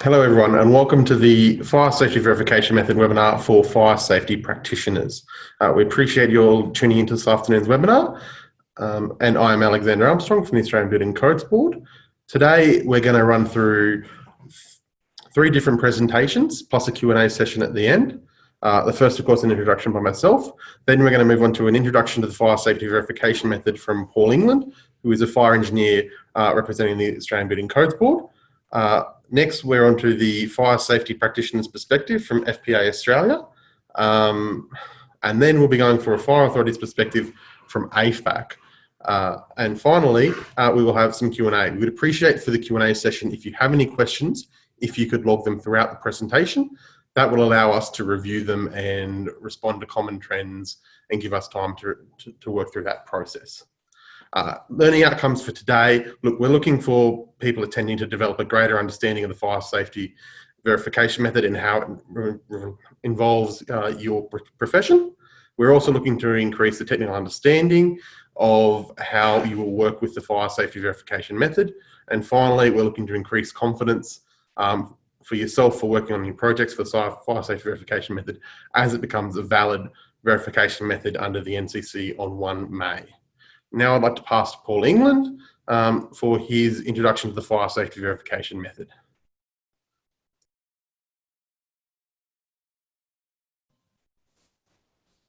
Hello everyone and welcome to the Fire Safety Verification Method webinar for fire safety practitioners. Uh, we appreciate you all tuning into this afternoon's webinar um, and I am Alexander Armstrong from the Australian Building Codes Board. Today we're going to run through three different presentations plus a Q&A session at the end. Uh, the first of course an introduction by myself, then we're going to move on to an introduction to the Fire Safety Verification Method from Paul England who is a fire engineer uh, representing the Australian Building Codes Board. Next, we're on to the fire safety practitioner's perspective from FPA Australia. Um, and then we'll be going for a fire authority's perspective from AFAC. Uh, and finally, uh, we will have some Q&A. We would appreciate for the Q&A session if you have any questions, if you could log them throughout the presentation. That will allow us to review them and respond to common trends and give us time to, to, to work through that process. Uh, learning outcomes for today, look, we're looking for people attending to develop a greater understanding of the fire safety verification method and how it involves uh, your profession. We're also looking to increase the technical understanding of how you will work with the fire safety verification method. And finally, we're looking to increase confidence um, for yourself for working on your projects for the fire safety verification method as it becomes a valid verification method under the NCC on 1 May. Now I'd like to pass to Paul England um, for his introduction to the fire safety verification method.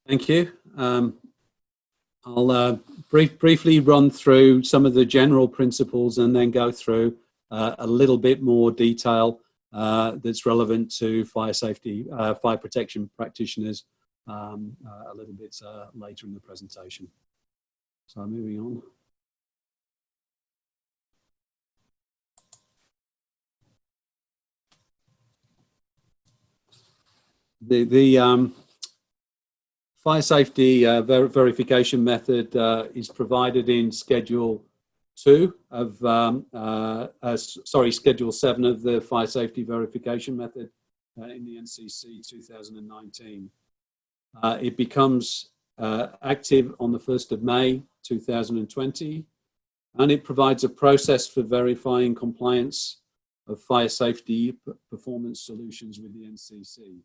Thank you. Um, I'll uh, brief, briefly run through some of the general principles and then go through uh, a little bit more detail uh, that's relevant to fire safety, uh, fire protection practitioners um, uh, a little bit uh, later in the presentation. So moving on. The, the um, fire safety uh, ver verification method uh, is provided in Schedule 2 of, um, uh, uh sorry, Schedule 7 of the fire safety verification method uh, in the NCC 2019. Uh, it becomes active on the 1st of May 2020, and it provides a process for verifying compliance of fire safety performance solutions with the NCC.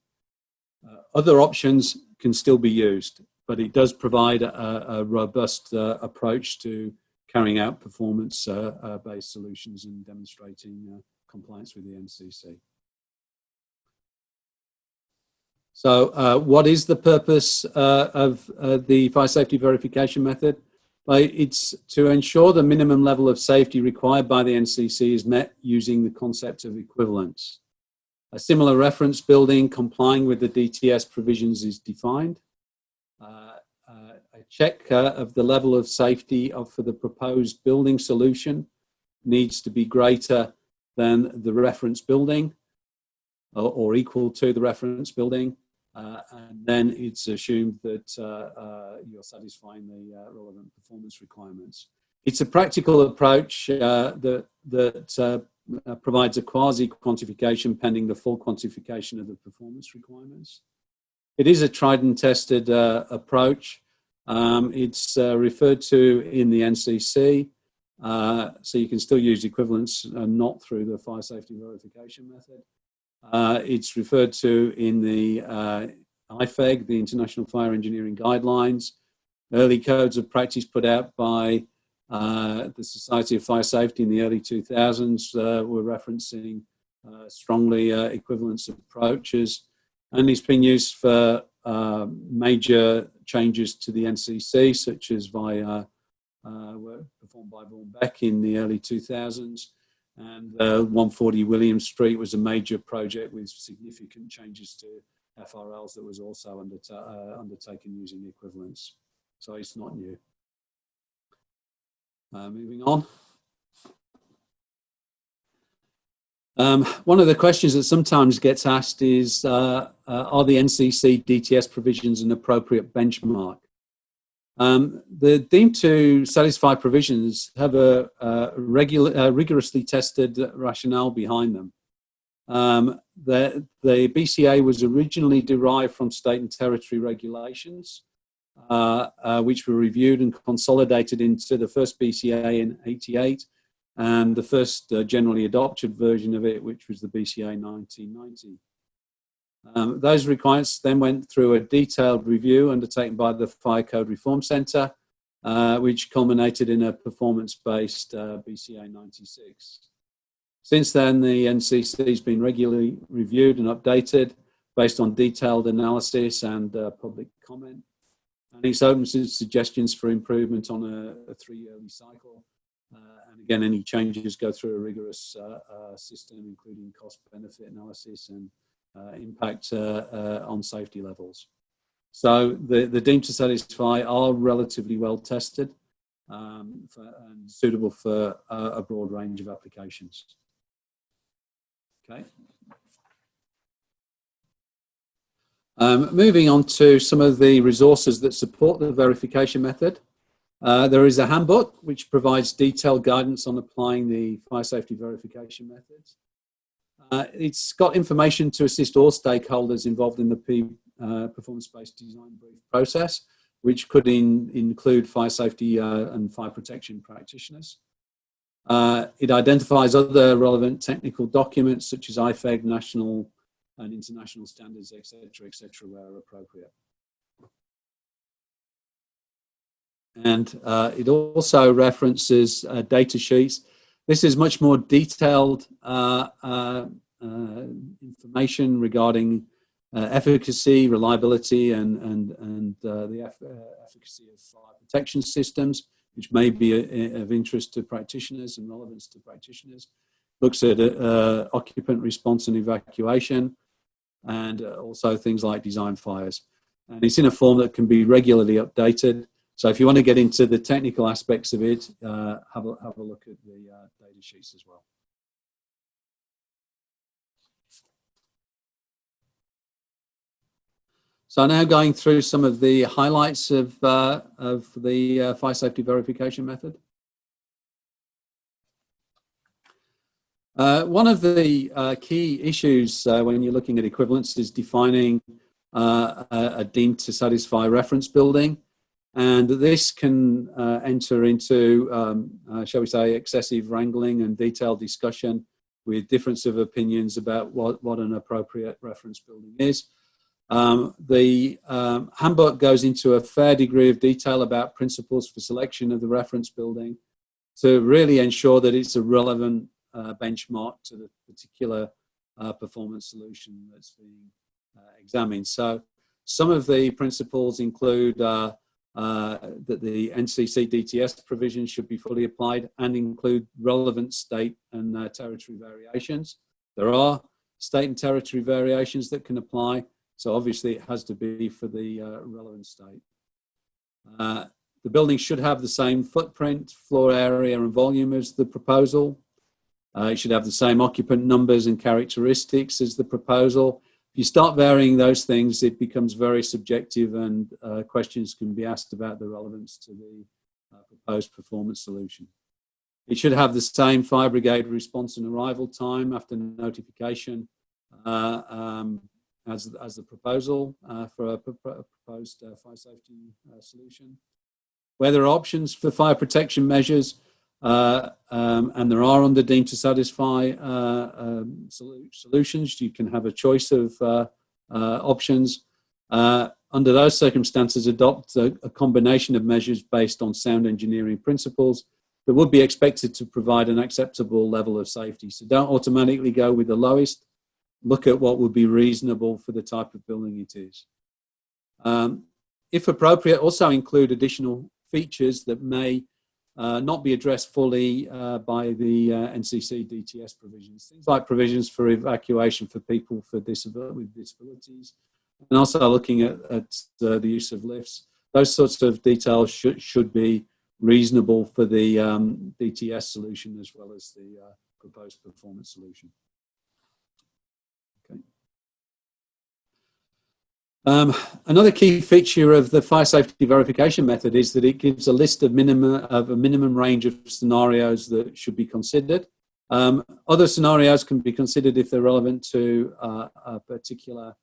Uh, other options can still be used, but it does provide a, a robust uh, approach to carrying out performance-based uh, uh solutions and demonstrating uh, compliance with the NCC. So uh, what is the purpose of the fire safety verification method? it's to ensure the minimum level of safety required by the NCC is met using the concept of equivalence. A similar reference building complying with the DTS provisions is defined. Uh, uh, a check uh, of the level of safety of, for the proposed building solution needs to be greater than the reference building or equal to the reference building. Uh, and then it's assumed that uh, uh, you're satisfying the relevant performance requirements. It's a practical approach that, that provides a quasi-quantification pending the full quantification of the performance requirements. It is a tried and tested uh, approach. Um, it's uh, referred to in the NCC, uh, so you can still use equivalence and not through the fire safety verification method. Uh, it's referred to in the uh, IFEG, the International Fire Engineering Guidelines, early codes of practice put out by uh, the Society of Fire Safety in the early 2000s uh, were referencing uh, strongly uh, equivalence approaches. And it's been used for major changes to the NCC, such as via work performed by Vaughan Beck in the early 2000s and uh, 140 William Street was a major project with significant changes to FRLs that was also uh, undertaken using equivalence. So it's not new. Uh, moving on. Um, one of the questions that sometimes gets asked is, uh, uh, are the NCC DTS provisions an appropriate benchmark? Um, the deemed to satisfy provisions have a, a regular, uh, rigorously tested rationale behind them. Um, the, the BCA was originally derived from state and territory regulations, uh, uh, which were reviewed and consolidated into the first BCA in 88 and the first uh, generally adopted version of it, which was the BCA 1990. Um, those requirements then went through a detailed review undertaken by the Fire Code Reform Centre, uh, which culminated in a performance-based uh, BCA 96. Since then, the NCC has been regularly reviewed and updated based on detailed analysis and uh, public comment. And it's open to suggestions for improvement on a, a three-yearly cycle. Uh, and again, any changes go through a rigorous uh, uh, system, including cost-benefit analysis and impact uh, uh, on safety levels. So the, the deemed to satisfy are relatively well tested um, for, and suitable for a broad range of applications. Okay. Um, moving on to some of the resources that support the verification method. Uh, there is a handbook which provides detailed guidance on applying the fire safety verification methods. Uh, it's got information to assist all stakeholders involved in the P, uh, performance-based design brief process, which could in, include fire safety uh, and fire protection practitioners. Uh, it identifies other relevant technical documents such as IFEG, national and international standards, etc., etc., where appropriate. And uh, it also references uh, data sheets. This is much more detailed uh, uh, uh information regarding uh, efficacy, reliability, and, and, and the efficacy of fire protection systems, which may be a, of interest to practitioners and relevance to practitioners. Looks at occupant response and evacuation, and also things like design fires. And it's in a form that can be regularly updated so if you want to get into the technical aspects of it, uh, have, a, have a look at the uh, data sheets as well. So now going through some of the highlights of, uh, of the uh, fire safety verification method. Uh, one of the uh, key issues when you're looking at equivalence is defining a, a, deemed to satisfy reference building. And this can uh, enter into, um, uh, shall we say, excessive wrangling and detailed discussion with difference of opinions about what, what an appropriate reference building is. Um, the um, handbook goes into a fair degree of detail about principles for selection of the reference building to really ensure that it's a relevant uh, benchmark to the particular uh, performance solution that's being uh, examined. So some of the principles include uh, that the NCC DTS provisions should be fully applied and include relevant state and uh, territory variations. There are state and territory variations that can apply, so obviously it has to be for the uh, relevant state. Uh, the building should have the same footprint, floor area and volume as the proposal. Uh, it should have the same occupant numbers and characteristics as the proposal you start varying those things, it becomes very subjective and uh, questions can be asked about the relevance to the uh, proposed performance solution. It should have the same fire brigade response and arrival time after notification uh, um, as, as the proposal uh, for a, proposed uh, fire safety uh, solution. Where there are options for fire protection measures, uh, um, and there are under deemed to satisfy uh, um, solutions. You can have a choice of uh, uh options. Uh, under those circumstances, adopt a, a, combination of measures based on sound engineering principles that would be expected to provide an acceptable level of safety. So don't automatically go with the lowest. Look at what would be reasonable for the type of building it is. Um, if appropriate, also include additional features that may uh, not be addressed fully uh, by the uh, NCC DTS provisions. Things like provisions for evacuation for people for disabil with disabilities, and also looking at, at uh, the use of lifts. Those sorts of details should, should be reasonable for the um, DTS solution as well as the uh, proposed performance solution. Um, another key feature of the fire safety verification method is that it gives a list of minimum of a minimum range of scenarios that should be considered. Um, other scenarios can be considered if they're relevant to uh, a particular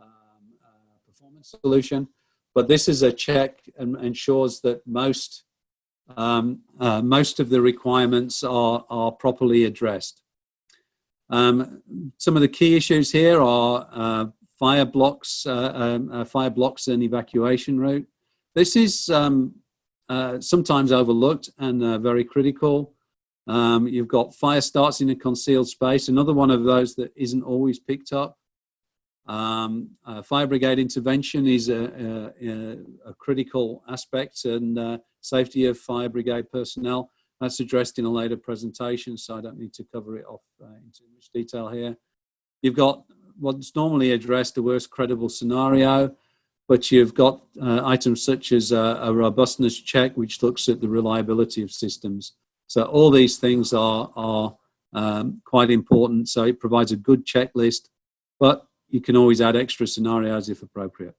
um, uh, performance solution, but this is a check and ensures that most um, uh, most of the requirements are, are properly addressed. Um, some of the key issues here are uh, fire blocks, uh, um, uh, fire blocks and evacuation route. This is um, uh, sometimes overlooked and very critical. Um, you've got fire starts in a concealed space, another one of those that isn't always picked up. Um, uh, fire brigade intervention is a, a, a critical aspect and uh, safety of fire brigade personnel. That's addressed in a later presentation, so I don't need to cover it off uh, in too much detail here. You've got what's normally addressed, the worst credible scenario, but you've got uh, items such as a, a, robustness check, which looks at the reliability of systems. So all these things are, are um, quite important. So it provides a good checklist, but you can always add extra scenarios if appropriate.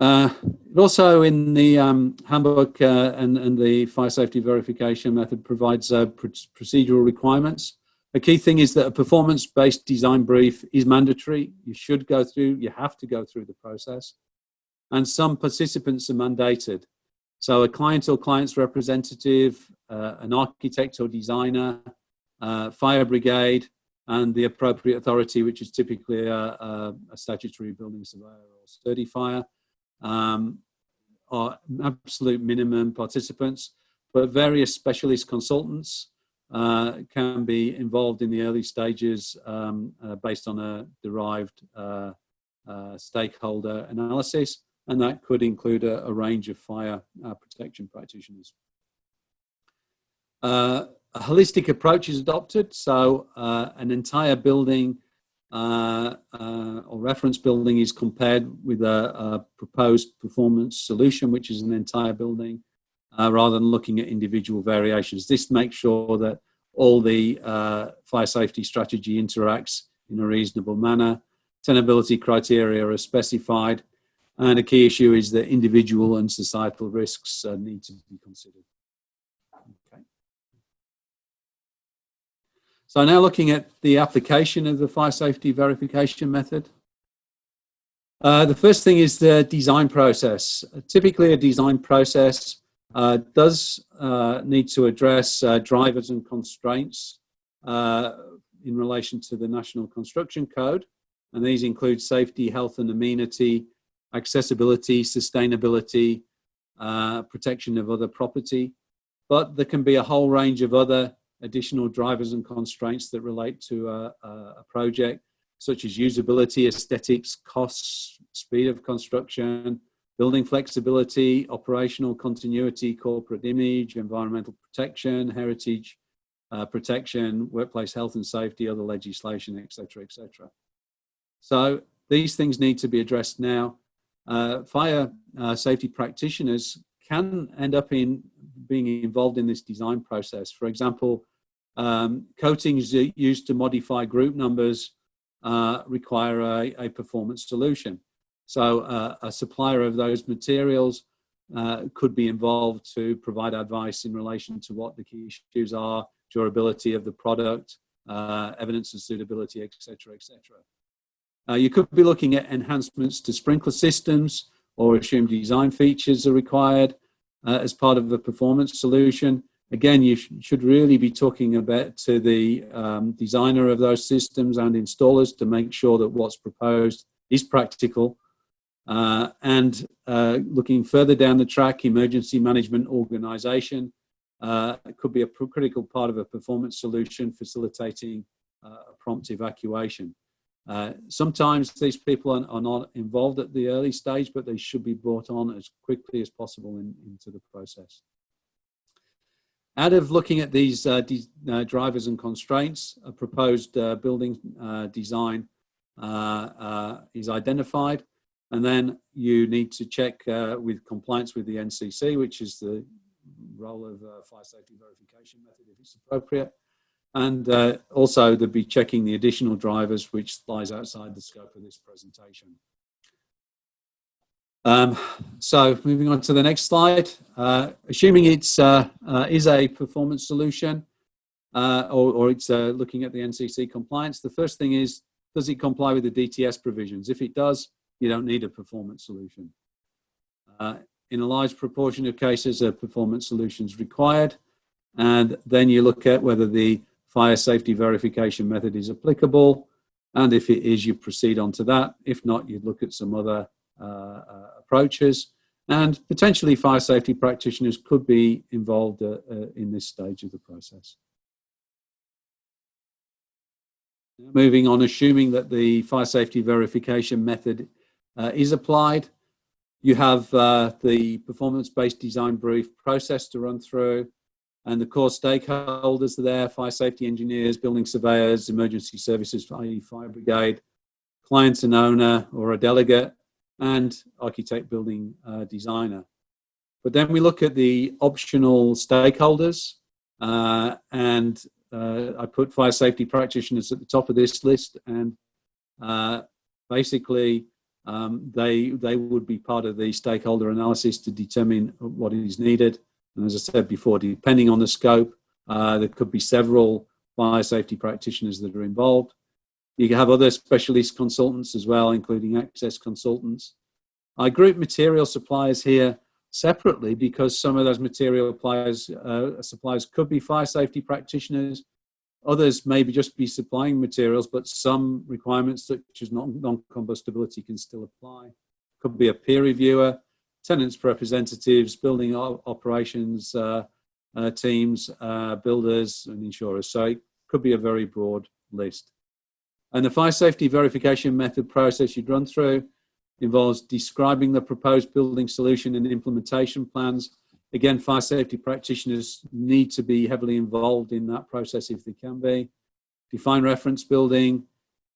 Uh, also in the um, handbook uh, and, and, the fire safety verification method provides uh, pr procedural requirements. A key thing is that a performance-based design brief is mandatory. You should go through, you have to go through the process. And some participants are mandated. So a client or client's representative, uh, an architect or designer, uh, fire brigade, and the appropriate authority, which is typically a, a, a statutory building surveyor or certifier, um, are absolute minimum participants, but various specialist consultants uh, can be involved in the early stages um, uh, based on a derived uh, uh stakeholder analysis and that could include a, a range of fire uh, protection practitioners. Uh, a holistic approach is adopted, so an entire building uh, uh, or reference building is compared with a, a, proposed performance solution, which is an entire building, uh, rather than looking at individual variations. This makes sure that all the fire safety strategy interacts in a reasonable manner. Tenability criteria are specified and a key issue is that individual and societal risks uh, need to be considered. Okay. So now looking at the application of the fire safety verification method. Uh, the first thing is the design process. typically a design process uh, does uh, need to address uh, drivers and constraints uh, in relation to the National Construction Code. And these include safety, health and amenity, accessibility, sustainability, uh, protection of other property. But there can be a whole range of other additional drivers and constraints that relate to a, a project, such as usability, aesthetics, costs, speed of construction, building flexibility, operational continuity, corporate image, environmental protection, heritage uh, protection, workplace health and safety, other legislation, etc., etc. So these things need to be addressed now uh, fire uh, safety practitioners can end up in being involved in this design process. For example, um, coatings used to modify group numbers uh, require a, a, performance solution. So uh, a supplier of those materials uh, could be involved to provide advice in relation to what the key issues are, durability of the product, uh, evidence of suitability, etc., etc. Uh, you could be looking at enhancements to sprinkler systems or assumed design features are required uh, as part of the performance solution. Again, you sh should really be talking about to the um, designer of those systems and installers to make sure that what's proposed is practical. Uh, and uh, looking further down the track, emergency management organization uh, could be a critical part of a performance solution facilitating uh, prompt evacuation. Uh, sometimes these people are, are, not involved at the early stage, but they should be brought on as quickly as possible in, into the process. Out of looking at these uh, uh, drivers and constraints, a proposed uh, building uh, design uh, is identified, and then you need to check with compliance with the NCC, which is the role of fire safety verification method if it's appropriate and uh, also they'll be checking the additional drivers, which lies outside the scope of this presentation. Um, so moving on to the next slide, uh, assuming it's uh, uh is a performance solution uh, or, or, it's uh, looking at the NCC compliance, the first thing is, does it comply with the DTS provisions? If it does, you don't need a performance solution. Uh, in a large proportion of cases, a performance solution is required. And then you look at whether the fire safety verification method is applicable. And if it is, you proceed on to that. If not, you'd look at some other approaches. And potentially fire safety practitioners could be involved uh, uh in this stage of the process. Moving on, assuming that the fire safety verification method uh, is applied, you have uh, the performance-based design brief process to run through and the core stakeholders are there, fire safety engineers, building surveyors, emergency services, i.e. fire brigade, clients and owner or a delegate, and architect building uh, designer. But then we look at the optional stakeholders uh, and uh, I put fire safety practitioners at the top of this list and uh, basically um, they, they would be part of the stakeholder analysis to determine what is needed. And as I said before, depending on the scope, uh, there could be several fire safety practitioners that are involved. You have other specialist consultants as well, including access consultants. I group material suppliers here separately because some of those material suppliers, uh, suppliers could be fire safety practitioners. Others maybe just be supplying materials, but some requirements such as non-combustibility can still apply. Could be a peer reviewer, tenants representatives, building operations uh, uh, teams, uh, builders and insurers. So it could be a very broad list. And the fire safety verification method process you'd run through involves describing the proposed building solution and implementation plans. Again, fire safety practitioners need to be heavily involved in that process if they can be. Define reference building,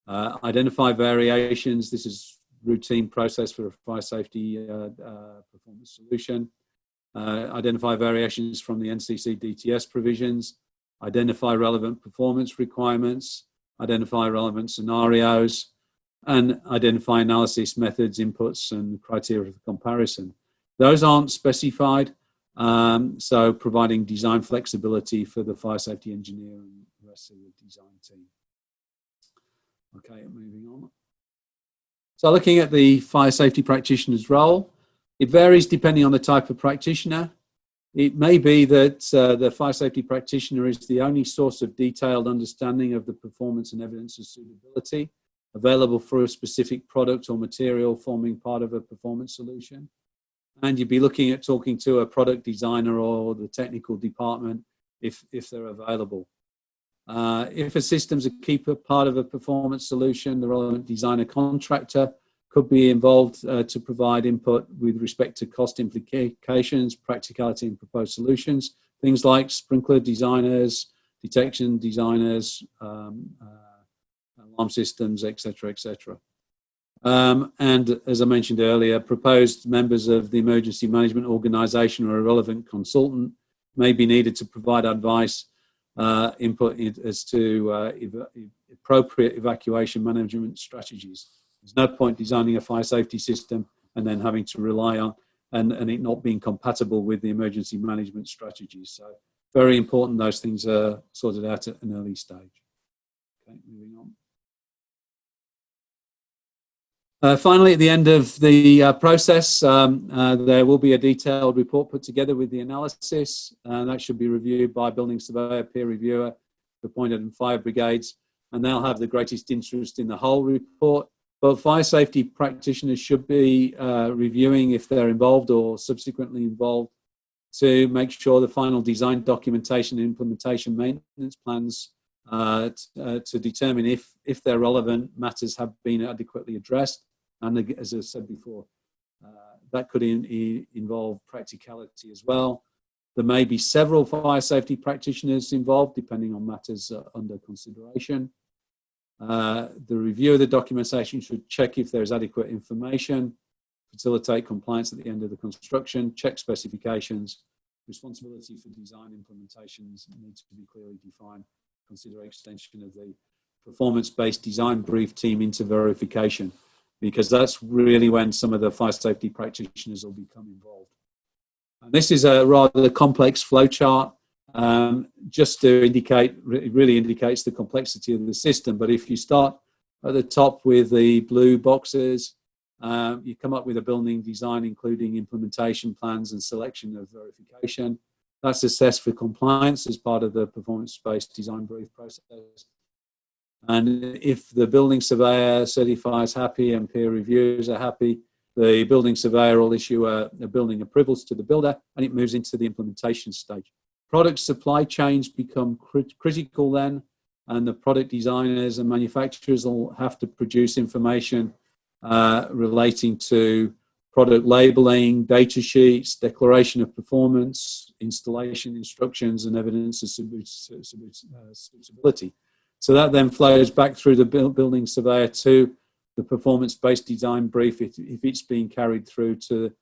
uh, identify variations. This is routine process for a fire safety uh, uh, performance solution. Uh, identify variations from the NCC DTS provisions, identify relevant performance requirements, identify relevant scenarios, and identify analysis methods, inputs, and criteria for comparison. Those aren't specified, um, so providing design flexibility for the fire safety engineer and the rest of the design team. Okay, moving on. So looking at the fire safety practitioner's role, it varies depending on the type of practitioner. It may be that uh, the fire safety practitioner is the only source of detailed understanding of the performance and evidence of suitability available for a specific product or material forming part of a performance solution. And you'd be looking at talking to a product designer or the technical department if, if they're available. Uh, if a system's a key part of a performance solution, the relevant designer contractor could be involved uh, to provide input with respect to cost implications, practicality and proposed solutions. Things like sprinkler designers, detection designers, um, uh, alarm systems, etc., etc. Um, and as I mentioned earlier, proposed members of the emergency management organization or a relevant consultant may be needed to provide advice uh, input as to uh, ev appropriate evacuation management strategies. There's no point designing a fire safety system and then having to rely on and, and it not being compatible with the emergency management strategies. So very important those things are sorted out at an early stage. Okay, moving on. Uh, finally, at the end of the uh, process, um, uh, there will be a detailed report put together with the analysis, and that should be reviewed by building surveyor, peer reviewer, appointed in fire brigades, and they'll have the greatest interest in the whole report. But fire safety practitioners should be uh, reviewing if they're involved or subsequently involved to make sure the final design documentation and implementation maintenance plans uh, uh, to determine if, if their relevant matters have been adequately addressed and as I said before, uh, that could in involve practicality as well. There may be several fire safety practitioners involved, depending on matters uh, under consideration. Uh, the review of the documentation should check if there is adequate information, facilitate compliance at the end of the construction, check specifications, responsibility for design implementations needs to be clearly defined, consider extension of the performance-based design brief team into verification because that's really when some of the fire safety practitioners will become involved. And this is a rather complex flowchart um, just to indicate, it really indicates the complexity of the system. But if you start at the top with the blue boxes, uh, you come up with a building design, including implementation plans and selection of verification. That's assessed for compliance as part of the performance-based design brief process. And if the building surveyor certifies happy and peer reviewers are happy, the building surveyor will issue a, a building approvals to the builder and it moves into the implementation stage. Product supply chains become crit critical then and the product designers and manufacturers will have to produce information uh, relating to product labeling, data sheets, declaration of performance, installation instructions, and evidence of suitability. So that then flows back through the building surveyor to the performance-based design brief if, if, it's being carried through to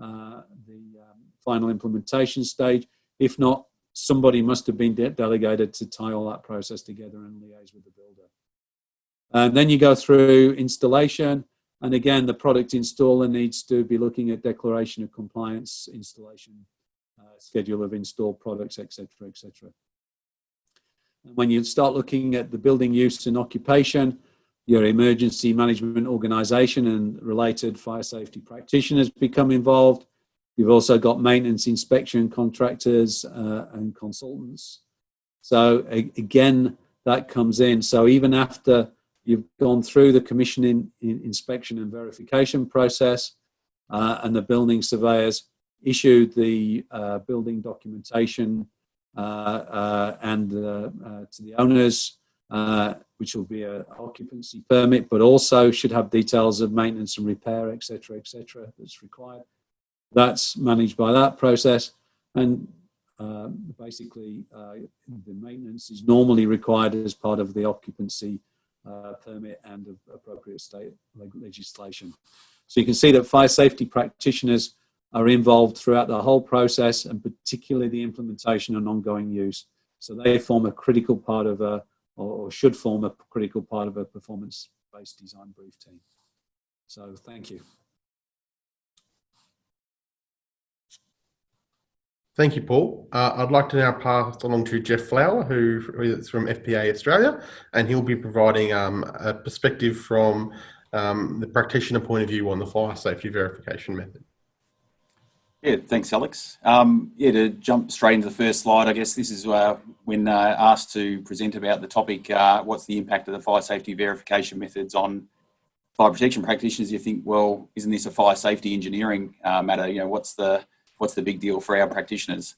uh, the um, final implementation stage. If not, somebody must have been de delegated to tie all that process together and liaise with the builder. And then you go through installation, and again, the product installer needs to be looking at declaration of compliance, installation, uh, schedule of installed products, etc., etc. When you start looking at the building use and occupation, your emergency management organization and related fire safety practitioners become involved. You've also got maintenance inspection contractors uh, and consultants. So again, that comes in. So even after you've gone through the commissioning inspection and verification process uh, and the building surveyors issued the uh, building documentation uh, uh, and uh, to the owners, which will be an occupancy permit, but also should have details of maintenance and repair, etc., etc. that's required. That's managed by that process. And um, basically, the maintenance is normally required as part of the occupancy uh, permit and of appropriate state legislation. So you can see that fire safety practitioners are involved throughout the whole process and particularly the implementation and ongoing use. So they form a critical part of a, or should form a critical part of a performance-based design brief team. So thank you. Thank you, Paul. Uh, I'd like to now pass along to Jeff Flower, who is from FPA Australia, and he'll be providing um, a perspective from um, the practitioner point of view on the fire safety verification method. Yeah, thanks, Alex. Um, yeah, to jump straight into the first slide, I guess this is uh, when uh, asked to present about the topic, uh, what's the impact of the fire safety verification methods on fire protection practitioners? You think, well, isn't this a fire safety engineering uh, matter? You know, what's the what's the big deal for our practitioners?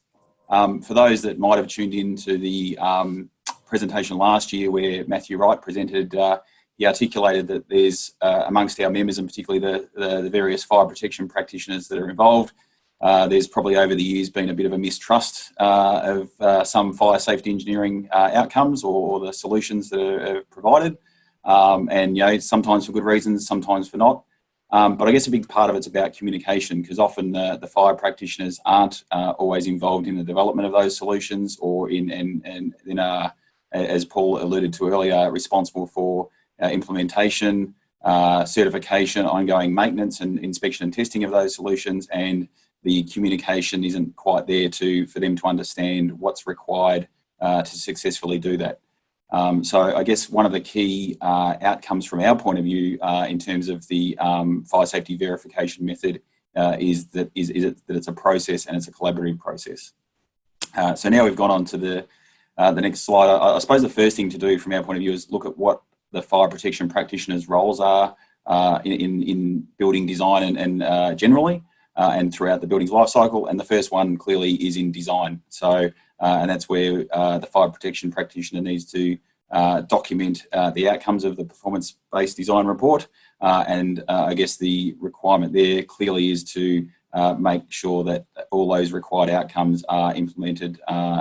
Um, for those that might have tuned in to the um, presentation last year where Matthew Wright presented, uh, he articulated that there's uh, amongst our members and particularly the, the, the various fire protection practitioners that are involved, uh, there's probably over the years been a bit of a mistrust uh, of uh, some fire safety engineering uh, outcomes or, or, the solutions that are, are provided. Um, and, you know, sometimes for good reasons, sometimes for not. Um, but I guess a big part of it's about communication because often the, the, fire practitioners aren't uh, always involved in the development of those solutions or in, in, in, in as Paul alluded to earlier, responsible for implementation, certification, ongoing maintenance and inspection and testing of those solutions and the communication isn't quite there to for them to understand what's required uh, to successfully do that. Um, so I guess one of the key uh, outcomes from our point of view uh, in terms of the um, fire safety verification method uh, is that is, is it, that it's a process and it's a collaborative process. Uh, so now we've gone on to the uh, the next slide. I, I, suppose the first thing to do from our point of view is look at what the fire protection practitioners' roles are in, in, in building design and, and generally uh, and throughout the building's life cycle. And the first one clearly is in design. So, uh, and that's where uh, the fire protection practitioner needs to uh, document uh, the outcomes of the performance-based design report. Uh, and I guess the requirement there clearly is to make sure that all those required outcomes are implemented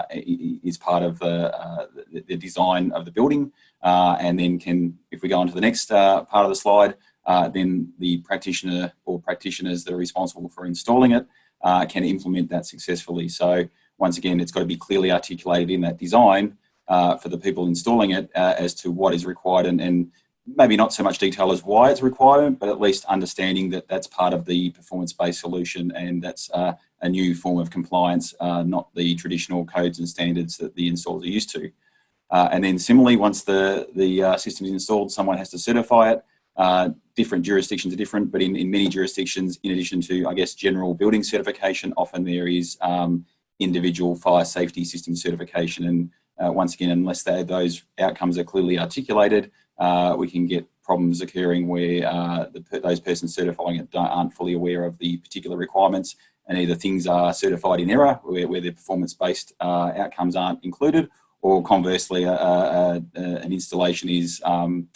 is part of the, the, design of the building. and then can, if we go on to the next part of the slide, uh, then the practitioner or practitioners that are responsible for installing it uh, can implement that successfully. So once again, it's got to be clearly articulated in that design uh, for the people installing it uh, as to what is required and, and, maybe not so much detail as why it's required, but at least understanding that that's part of the performance-based solution and that's uh, a new form of compliance, uh, not the traditional codes and standards that the installers are used to. and then similarly, once the, the system is installed, someone has to certify it. Uh, different jurisdictions are different, but in, in many jurisdictions, in addition to, I guess, general building certification, often there is um, individual fire safety system certification. And uh, once again, unless those outcomes are clearly articulated, uh, we can get problems occurring where uh, the, those persons certifying it aren't fully aware of the particular requirements and either things are certified in error where, where the performance-based uh, outcomes aren't included or conversely an installation is um,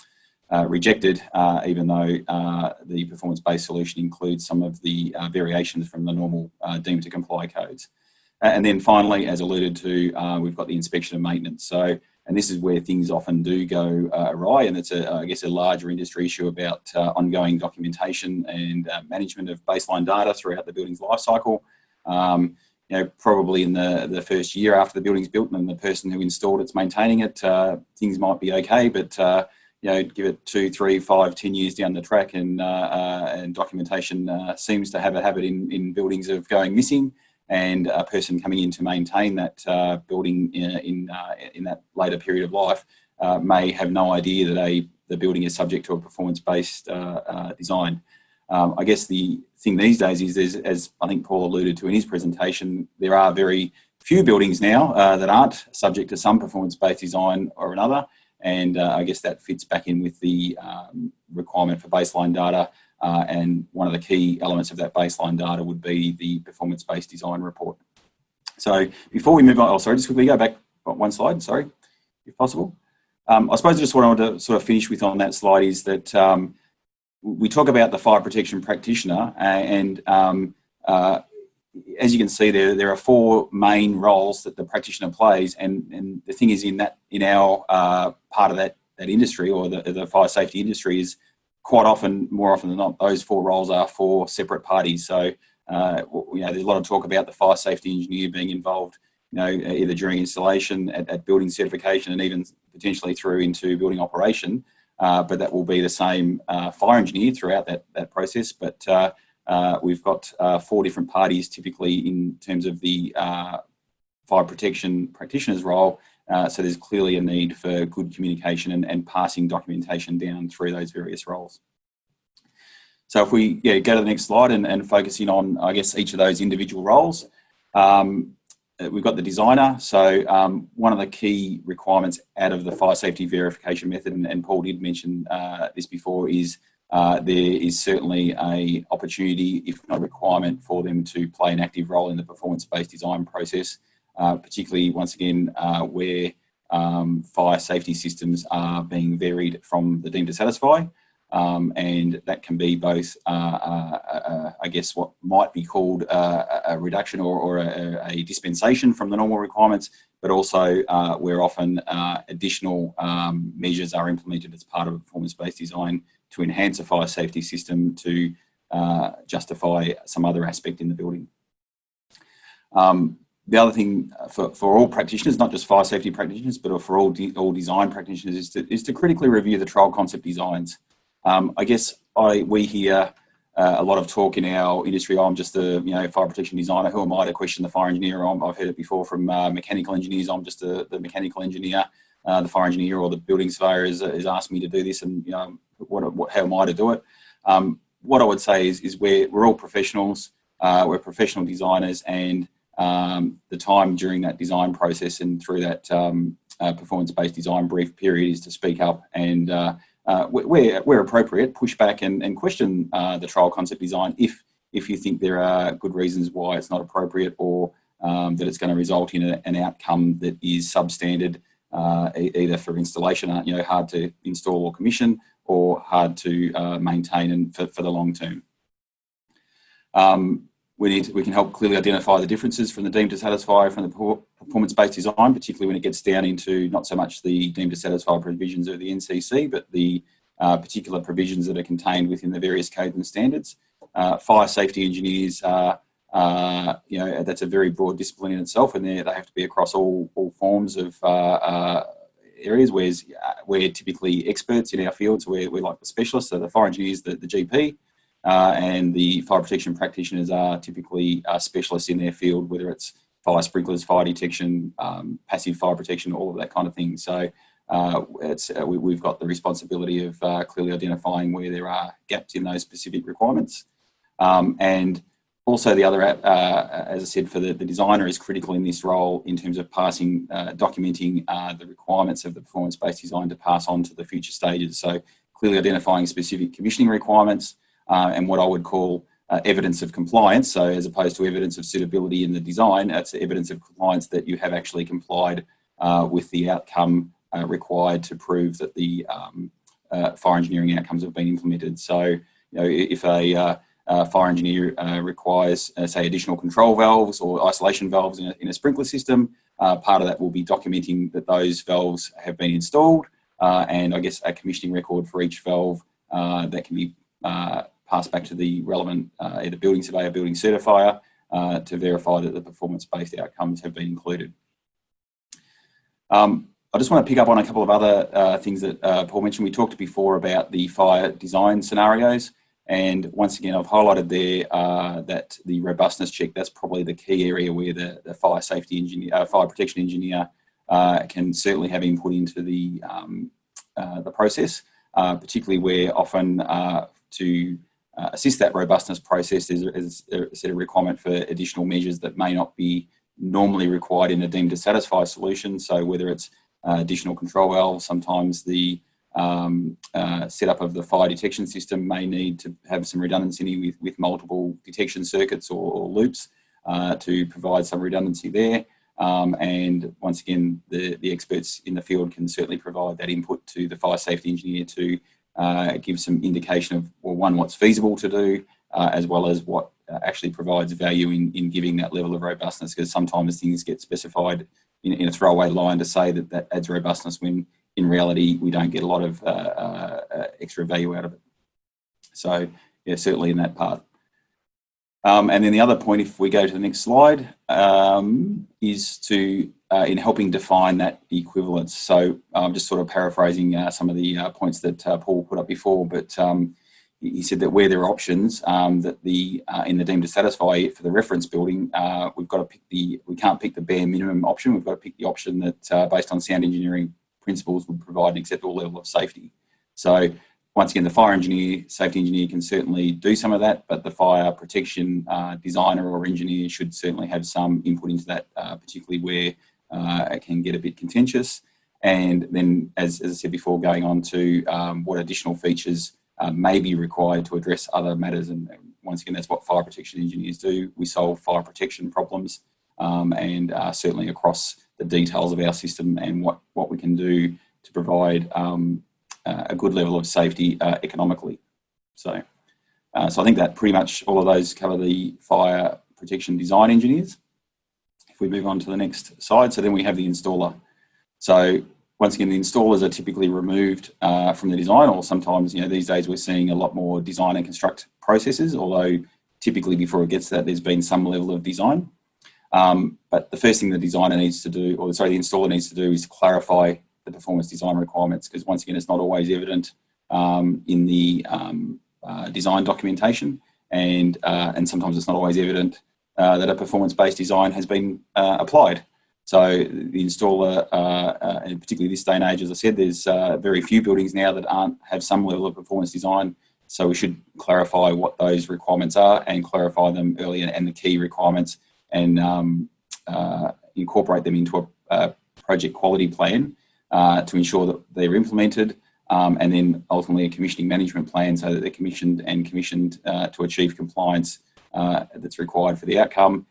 uh, rejected uh, even though the performance-based solution includes some of the variations from the normal deemed to comply codes. And then finally, as alluded to, we've got the inspection and maintenance. So and this is where things often do go uh, awry and it's a, I guess a larger industry issue about uh, ongoing documentation and uh, management of baseline data throughout the building's life cycle. Um, you know, probably in the, the first year after the building's built and the person who installed it's maintaining it, uh, things might be okay, but uh, you know, give it two, three, five, ten years down the track and, uh, and documentation seems to have a habit in, in buildings of going missing and a person coming in to maintain that uh, building in, in, uh, in, that later period of life uh, may have no idea that a, the building is subject to a performance-based uh, uh, design. Um, I guess the thing these days is, as I think Paul alluded to in his presentation, there are very few buildings now uh, that aren't subject to some performance-based design or another. And I guess that fits back in with the um, requirement for baseline data uh, and one of the key elements of that baseline data would be the performance-based design report. So before we move on, oh sorry, just quickly go back one slide, sorry, if possible. Um, I suppose just what I want to sort of finish with on that slide is that um, we talk about the fire protection practitioner and um, uh, as you can see there, there are four main roles that the practitioner plays and, and the thing is in that in our uh, part of that, that industry or the, the fire safety industry is quite often, more often than not, those four roles are for separate parties. So, uh, you know, there's a lot of talk about the fire safety engineer being involved, you know, either during installation, at, at building certification, and even potentially through into building operation. Uh, but that will be the same uh, fire engineer throughout that, that process. But uh, uh, we've got uh, four different parties typically in terms of the fire protection practitioner's role uh, so there's clearly a need for good communication and, and, passing documentation down through those various roles. So if we yeah, go to the next slide and, and focusing on, I guess, each of those individual roles, um, uh, we've got the designer. So um, one of the key requirements out of the fire safety verification method, and, and Paul did mention uh, this before, is uh, there is certainly a opportunity, if not a requirement, for them to play an active role in the performance-based design process uh, particularly once again uh, where um, fire safety systems are being varied from the deemed to satisfy. Um, and that can be both, uh, uh, uh I guess, what might be called a reduction or, or a, a, dispensation from the normal requirements, but also where often additional um, measures are implemented as part of a performance-based design to enhance a fire safety system to justify some other aspect in the building. Um, the other thing uh, for, for all practitioners, not just fire safety practitioners, but for all, de all design practitioners is to, is to critically review the trial concept designs. Um, I guess I, we hear uh, a lot of talk in our industry, oh, I'm just a you know fire protection designer, who am I to question the fire engineer? i have heard it before from uh, mechanical engineers, I'm just a, the mechanical engineer, uh, the fire engineer or the building surveyor is, is asked me to do this and you know, what, what, how am I to do it? Um, what I would say is, is we're, we're all professionals, uh, we're professional designers and um, the time during that design process and through that um, uh, performance-based design brief period is to speak up and uh, uh, where, where appropriate, push back and, and question uh, the trial concept design if, if you think there are good reasons why it's not appropriate or um, that it's going to result in a, an outcome that is substandard uh, either for installation, uh, you know, hard to install or commission or hard to maintain and for, for the long term. Um, we need we can help clearly identify the differences from the deemed to satisfy from the performance-based design, particularly when it gets down into not so much the deemed to satisfy provisions of the NCC, but the uh, particular provisions that are contained within the various codes and standards. Uh, fire safety engineers, uh, you know, that's a very broad discipline in itself, and they have to be across all, all forms of uh, uh, areas. Whereas we're typically experts in our fields, we're, we're like the specialists, so the fire engineers, the, the GP, uh, and the fire protection practitioners are typically uh, specialists in their field, whether it's fire sprinklers, fire detection, um, passive fire protection, all of that kind of thing. So uh, it's, uh, we, have got the responsibility of uh, clearly identifying where there are gaps in those specific requirements. Um, and also the other, uh, as I said, for the, the, designer is critical in this role in terms of passing, documenting the requirements of the performance-based design to pass on to the future stages. So clearly identifying specific commissioning requirements and what I would call evidence of compliance. So as opposed to evidence of suitability in the design, that's evidence of compliance that you have actually complied with the outcome uh, required to prove that the um, uh, fire engineering outcomes have been implemented. So, you know, if a uh, uh fire engineer uh, requires, uh, say, additional control valves or isolation valves in a, in a sprinkler system, part of that will be documenting that those valves have been installed, and I guess a commissioning record for each valve that can be passed back to the relevant either building surveyor, building certifier, to verify that the performance-based outcomes have been included. Um, I just want to pick up on a couple of other uh, things that uh, Paul mentioned. We talked before about the fire design scenarios. And once again, I've highlighted there uh, that the robustness check, that's probably the key area where the, the fire safety engineer, uh, fire protection engineer uh, can certainly have input into the, um, uh, the process, particularly where often to assist that robustness process is, is a set of requirement for additional measures that may not be normally required in a deemed to satisfy solution. So whether it's uh, additional control valves. Sometimes the um, uh, setup of the fire detection system may need to have some redundancy with, with multiple detection circuits or, or loops uh, to provide some redundancy there. Um, and once again, the, the experts in the field can certainly provide that input to the fire safety engineer to uh, give some indication of, well, one, what's feasible to do, uh, as well as what uh, actually provides value in, in giving that level of robustness, because sometimes things get specified in, in, a throwaway line to say that that adds robustness when in reality we don't get a lot of extra value out of it. So yeah, certainly in that part. Um, and then the other point, if we go to the next slide, um, is to uh, in helping define that equivalence. So I'm just sort of paraphrasing uh, some of the uh, points that Paul put up before, but um, he said that where there are options um, that the uh, in the deemed to satisfy for the reference building, uh, we've got to pick the we can't pick the bare minimum option. We've got to pick the option that uh, based on sound engineering principles would provide an acceptable level of safety. So once again, the fire engineer, safety engineer can certainly do some of that, but the fire protection uh, designer or engineer should certainly have some input into that, uh, particularly where uh, it can get a bit contentious. And then, as, as I said before, going on to um, what additional features uh, may be required to address other matters. And once again, that's what fire protection engineers do. We solve fire protection problems um, and uh, certainly across the details of our system and what, what we can do to provide um, a good level of safety uh, economically. So, uh, so I think that pretty much all of those cover the fire protection design engineers. If we move on to the next slide, so then we have the installer. So once again, the installers are typically removed uh, from the design, or sometimes, you know, these days we're seeing a lot more design and construct processes, although typically before it gets to that, there's been some level of design. Um, but the first thing the designer needs to do, or sorry, the installer needs to do is clarify the performance design requirements, because once again, it's not always evident um, in the um, uh, design documentation, and, uh, and sometimes it's not always evident uh, that a performance-based design has been uh, applied. So the installer, uh, uh, and particularly this day and age, as I said, there's very few buildings now that aren't have some level of performance design. So we should clarify what those requirements are and clarify them earlier and the key requirements and um, incorporate them into a, a project quality plan uh, to ensure that they're implemented um, and then ultimately a commissioning management plan so that they're commissioned and commissioned uh, to achieve compliance that's required for the outcome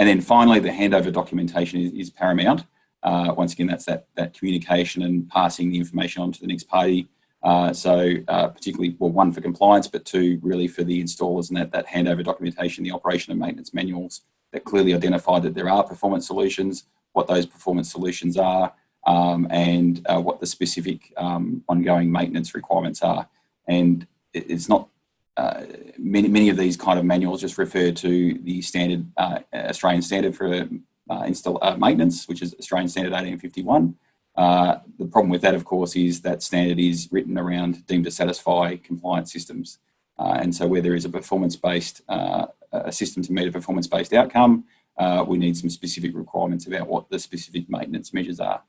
and then finally, the handover documentation is, is paramount. Uh, once again, that's that, that communication and passing the information on to the next party. Uh, so uh, particularly, well, one for compliance, but two, really for the installers and that, that handover documentation, the operation and maintenance manuals that clearly identify that there are performance solutions, what those performance solutions are, um, and uh, what the specific um, ongoing maintenance requirements are. And it's not uh, many, many of these kind of manuals just refer to the standard uh, Australian standard for uh, install uh, maintenance, which is Australian standard 1851. Uh, the problem with that, of course, is that standard is written around deemed to satisfy compliance systems. and so where there is a performance-based, a system to meet a performance-based outcome, we need some specific requirements about what the specific maintenance measures are.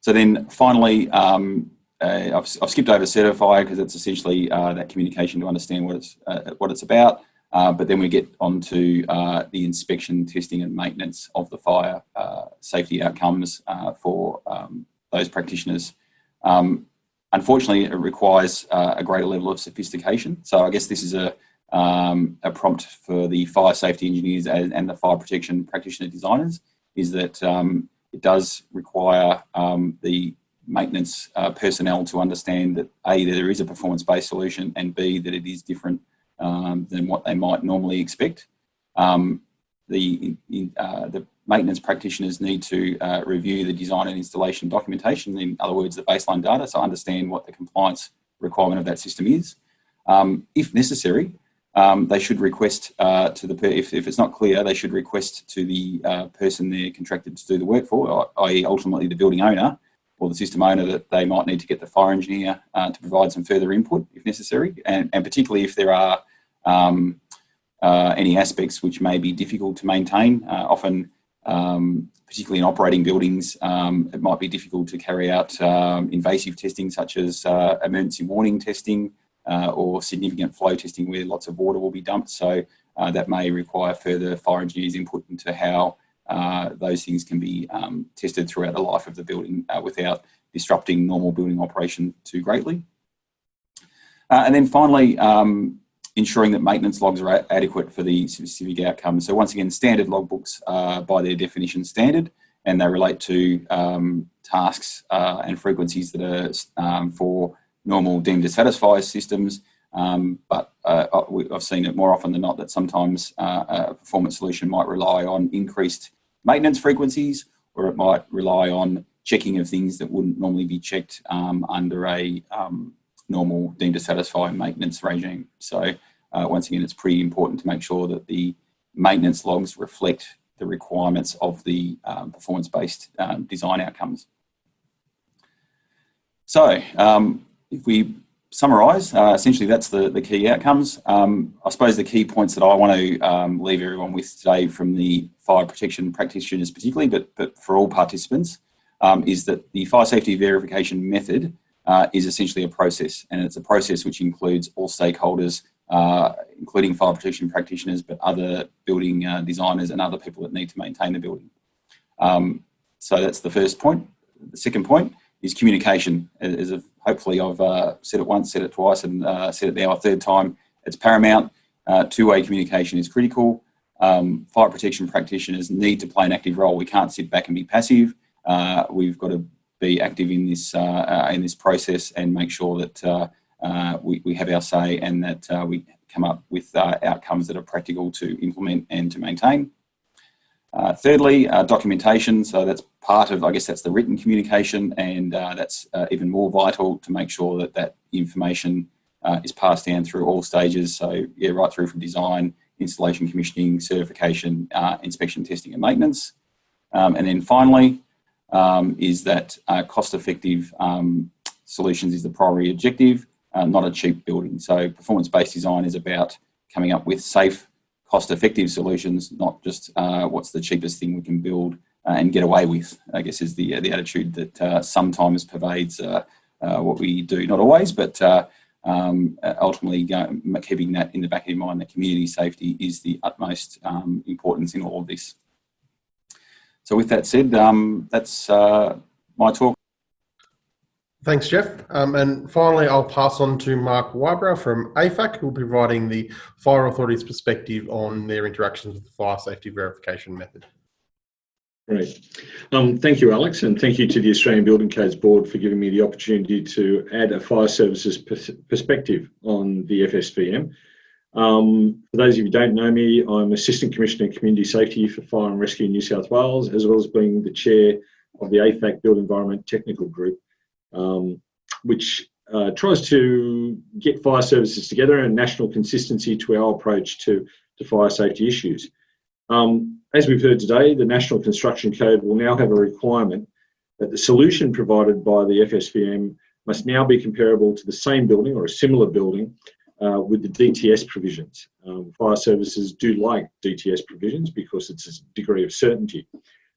So then finally, um, uh, I've, I've, skipped over certify because it's essentially uh, that communication to understand what it's, uh, what it's about. Uh, but then we get on to uh, the inspection, testing and maintenance of the fire uh, safety outcomes for um, those practitioners. Um, unfortunately, it requires a greater level of sophistication. So I guess this is a, um, a prompt for the fire safety engineers and, and, the fire protection practitioner designers is that um, it does require um, the maintenance uh, personnel to understand that A, that there is a performance-based solution and B, that it is different um, than what they might normally expect. Um, the, uh, the maintenance practitioners need to uh, review the design and installation documentation, in other words, the baseline data, so understand what the compliance requirement of that system is. Um, if necessary, um, they should request uh, to the, if, if it's not clear, they should request to the uh, person they're contracted to do the work for, i.e. ultimately the building owner, or the system owner that they might need to get the fire engineer uh, to provide some further input if necessary, and, and particularly if there are um, uh, any aspects which may be difficult to maintain. Uh, often, um, particularly in operating buildings, um, it might be difficult to carry out um, invasive testing such as uh, emergency warning testing uh, or significant flow testing where lots of water will be dumped. So uh, that may require further fire engineers input into how uh, those things can be um, tested throughout the life of the building uh, without disrupting normal building operation too greatly. Uh, and then finally, um, ensuring that maintenance logs are adequate for the specific outcomes. So once again, standard logbooks are by their definition standard and they relate to um, tasks uh, and frequencies that are um, for normal deemed to satisfy systems. Um, but uh, I've seen it more often than not that sometimes uh, a performance solution might rely on increased maintenance frequencies, or it might rely on checking of things that wouldn't normally be checked um, under a um, normal deemed to satisfy maintenance regime. So uh, once again, it's pretty important to make sure that the maintenance logs reflect the requirements of the um, performance-based um, design outcomes. So um, if we summarise, uh, essentially that's the, the key outcomes. Um, I suppose the key points that I want to um, leave everyone with today from the fire protection practitioners particularly, but, but for all participants, um, is that the fire safety verification method uh, is essentially a process and it's a process which includes all stakeholders, uh, including fire protection practitioners, but other building uh, designers and other people that need to maintain the building. Um, so that's the first point. The second point is communication. As hopefully I've uh, said it once, said it twice, and uh, said it now a third time. It's paramount. Uh, two-way communication is critical. Um, fire protection practitioners need to play an active role. We can't sit back and be passive. Uh, we've got to be active in this uh, uh, in this process and make sure that we, we have our say and that we come up with outcomes that are practical to implement and to maintain. Uh, thirdly, uh, documentation. So that's part of, I guess that's the written communication and uh, that's uh, even more vital to make sure that that information uh, is passed down through all stages. So yeah, right through from design, installation, commissioning, certification, uh, inspection, testing and maintenance. Um, and then finally, um, is that cost-effective um, solutions is the primary objective, not a cheap building. So performance-based design is about coming up with safe, cost-effective solutions, not just uh, what's the cheapest thing we can build uh, and get away with. I guess is the the attitude that uh, sometimes pervades uh, uh, what we do. Not always, but uh, um, ultimately keeping that in the back of your mind, that community safety is the utmost um, importance in all of this. So with that said, um, that's my talk. Thanks, Jeff. Um, and finally, I'll pass on to Mark Whybro from AFAC, who will be providing the Fire Authority's perspective on their interactions with the fire safety verification method. Great. Um, thank you, Alex, and thank you to the Australian Building Codes Board for giving me the opportunity to add a fire services pers perspective on the FSVM. Um, for those of you who don't know me, I'm Assistant Commissioner Community Safety for Fire and Rescue New South Wales, as well as being the Chair of the AFAC Built Environment Technical Group um, which uh, tries to get fire services together and national consistency to our approach to, to fire safety issues. Um, as we've heard today, the National Construction Code will now have a requirement that the solution provided by the FSVM must now be comparable to the same building or a similar building uh, with the DTS provisions. Um, fire services do like DTS provisions because it's a degree of certainty.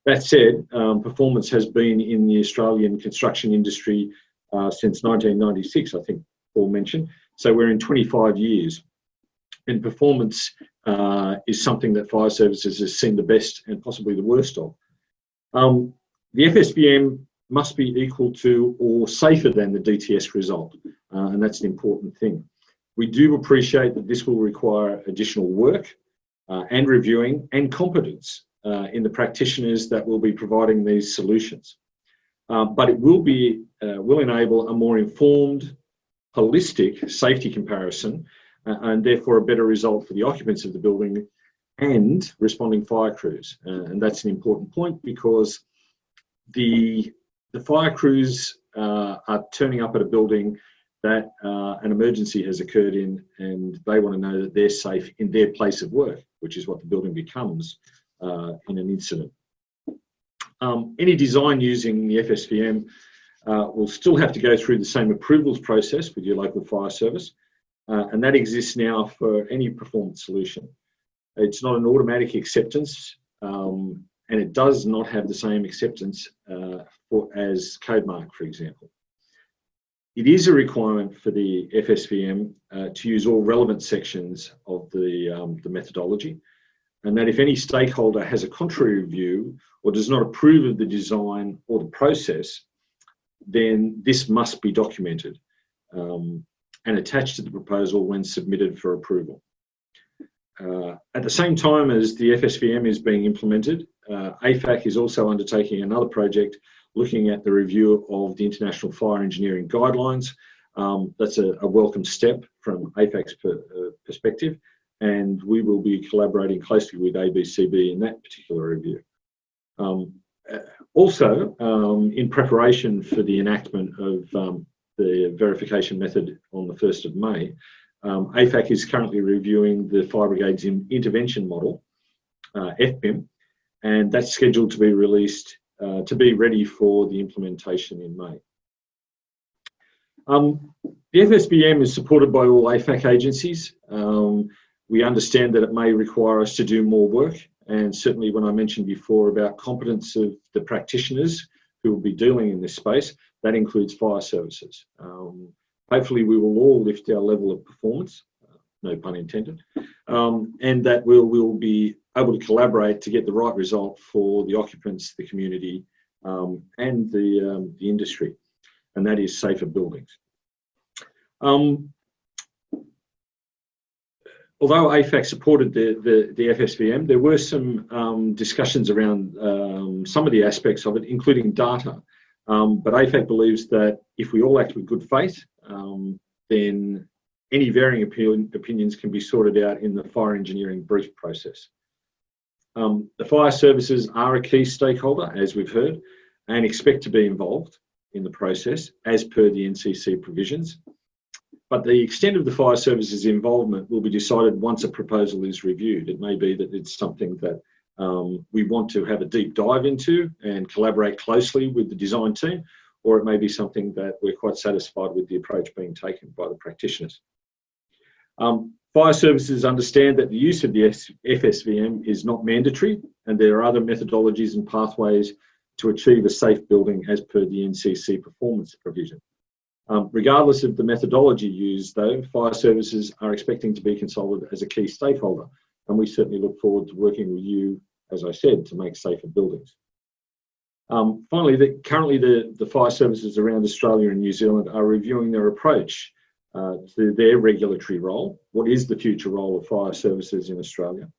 That said, um, performance has been in the Australian construction industry uh, since 1996, I think Paul mentioned. So we're in 25 years. And performance uh, is something that fire services has seen the best and possibly the worst of. Um, the FSVM must be equal to or safer than the DTS result, uh, and that's an important thing. We do appreciate that this will require additional work uh, and reviewing and competence uh, in the practitioners that will be providing these solutions. Uh, but it will be uh, will enable a more informed, holistic safety comparison uh, and therefore a better result for the occupants of the building and responding fire crews. Uh, and that's an important point because the, the fire crews uh, are turning up at a building that an emergency has occurred in and they want to know that they're safe in their place of work, which is what the building becomes uh, in an incident. Um, any design using the FSVM uh, will still have to go through the same approvals process with your local fire service, uh, and that exists now for any performance solution. It's not an automatic acceptance, um, and it does not have the same acceptance uh, for, as CodeMark, for example. It is a requirement for the FSVM uh, to use all relevant sections of the, um, the methodology, and that if any stakeholder has a contrary view or does not approve of the design or the process, then this must be documented um, and attached to the proposal when submitted for approval. Uh, at the same time as the FSVM is being implemented, uh, AFAC is also undertaking another project looking at the review of the International Fire Engineering Guidelines. Um, that's a, a, welcome step from AFAC's per, uh, perspective, and we will be collaborating closely with ABCB in that particular review. Um, uh, also, um, in preparation for the enactment of um, the verification method on the 1st of May, um, AFAC is currently reviewing the Fire Brigade's in intervention model, uh, FBIM, and that's scheduled to be released uh, to be ready for the implementation in May. Um, the FSVM is supported by all AFAC agencies. Um, we understand that it may require us to do more work, and certainly when I mentioned before about competence of the practitioners who will be dealing in this space, that includes fire services. Um, hopefully we will all lift our level of performance, uh, no pun intended, um, and that we'll, we'll be able to collaborate to get the right result for the occupants, the community, um, and the, um, the industry, and that is safer buildings. Um, although AFAC supported the, the, the, FSVM, there were some um, discussions around um, some of the aspects of it, including data. Um, but AFAC believes that if we all act with good faith, um, then any varying opinions can be sorted out in the fire engineering brief process. Um, the fire services are a key stakeholder, as we've heard, and expect to be involved in the process as per the NCC provisions. But the extent of the fire services involvement will be decided once a proposal is reviewed. It may be that it's something that um, we want to have a deep dive into and collaborate closely with the design team, or it may be something that we're quite satisfied with the approach being taken by the practitioners. Um, fire services understand that the use of the FSVM is not mandatory and there are other methodologies and pathways to achieve a safe building as per the NCC performance provision. Um, regardless of the methodology used though, fire services are expecting to be consulted as a key stakeholder and we certainly look forward to working with you, as I said, to make safer buildings. Um, finally, the, currently the, the fire services around Australia and New Zealand are reviewing their approach uh, to their regulatory role. What is the future role of fire services in Australia?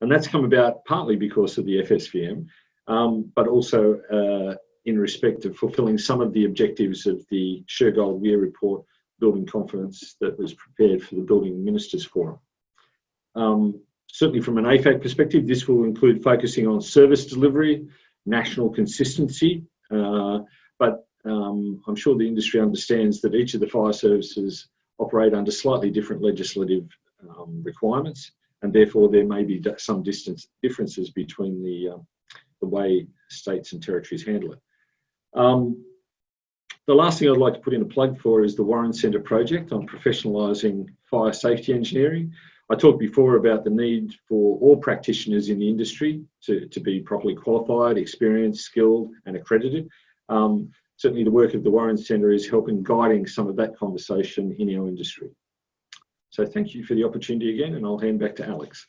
And that's come about partly because of the FSVM, um, but also uh, in respect of fulfilling some of the objectives of the Shergold Weir report, Building Confidence, that was prepared for the Building Ministers Forum. Um, certainly from an AFAC perspective, this will include focusing on service delivery, national consistency, uh, but um, I'm sure the industry understands that each of the fire services operate under slightly different legislative um, requirements, and therefore there may be some distance differences between the, uh, the way states and territories handle it. Um, the last thing I'd like to put in a plug for is the Warren Centre project on professionalising fire safety engineering. I talked before about the need for all practitioners in the industry to, to be properly qualified, experienced, skilled and accredited. Um, certainly the work of the Warren Centre is helping guiding some of that conversation in our industry. So thank you for the opportunity again and I'll hand back to Alex.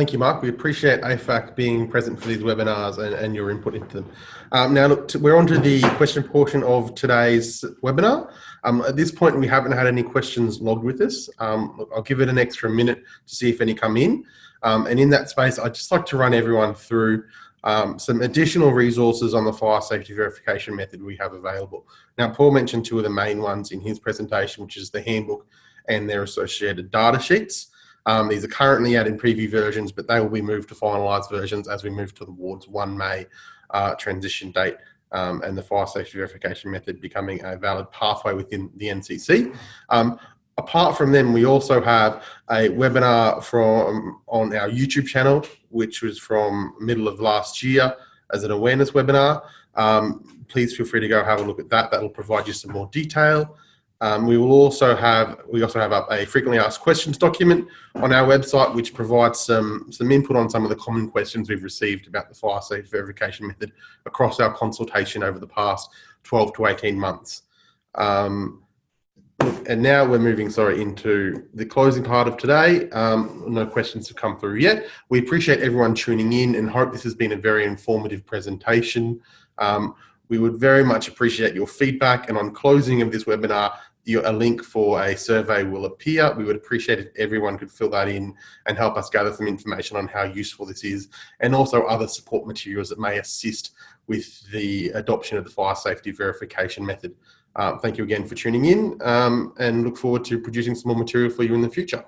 Thank you, Mark. We appreciate AFAC being present for these webinars and, and your input into them. Um, now, look, we're on to the question portion of today's webinar. Um, at this point, we haven't had any questions logged with us. Um, I'll give it an extra minute to see if any come in. Um, and in that space, I'd just like to run everyone through um, some additional resources on the fire safety verification method we have available. Now, Paul mentioned two of the main ones in his presentation, which is the handbook and their associated data sheets. Um, these are currently out in preview versions, but they will be moved to finalised versions as we move towards the 1 May uh, transition date um, and the fire safety verification method becoming a valid pathway within the NCC. Um, apart from them, we also have a webinar from on our YouTube channel, which was from middle of last year as an awareness webinar. Um, please feel free to go have a look at that. That will provide you some more detail. Um, we will also have we also have up a frequently asked questions document on our website, which provides some some input on some of the common questions we've received about the fire safety verification method across our consultation over the past 12 to 18 months. Um, and now we're moving, sorry, into the closing part of today. Um, no questions have come through yet. We appreciate everyone tuning in and hope this has been a very informative presentation. Um, we would very much appreciate your feedback and on closing of this webinar, a link for a survey will appear. We would appreciate if everyone could fill that in and help us gather some information on how useful this is and also other support materials that may assist with the adoption of the fire safety verification method. Um, thank you again for tuning in um, and look forward to producing some more material for you in the future.